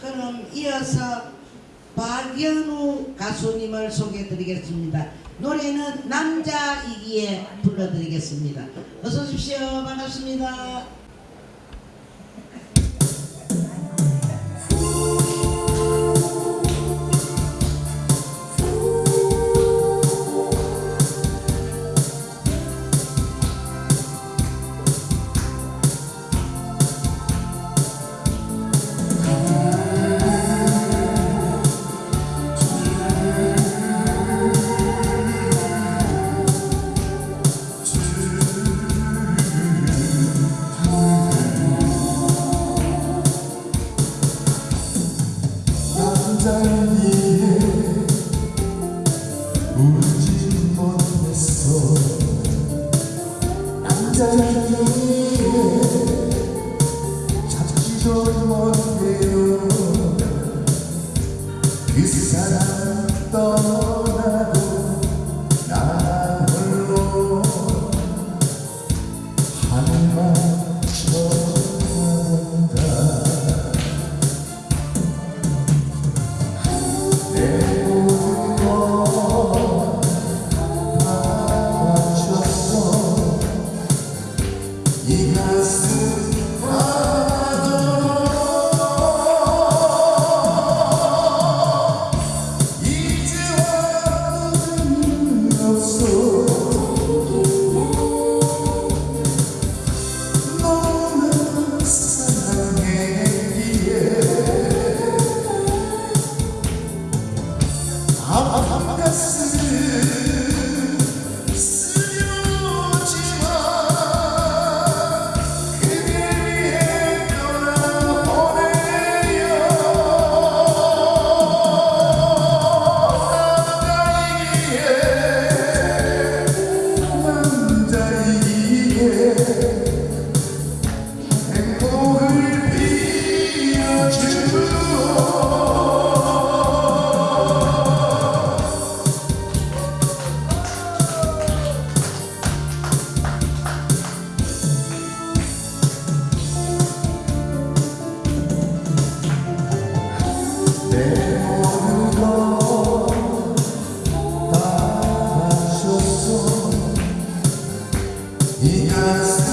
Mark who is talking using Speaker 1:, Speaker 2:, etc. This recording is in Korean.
Speaker 1: 그럼 이어서 박연우 가수님을 소개해드리겠습니다. 노래는 남자이기에 불러드리겠습니다. 어서 오십시오. 반갑습니다.
Speaker 2: 울지 못했어 남자의 찾기 전 먼. Come, come, come. Jesus.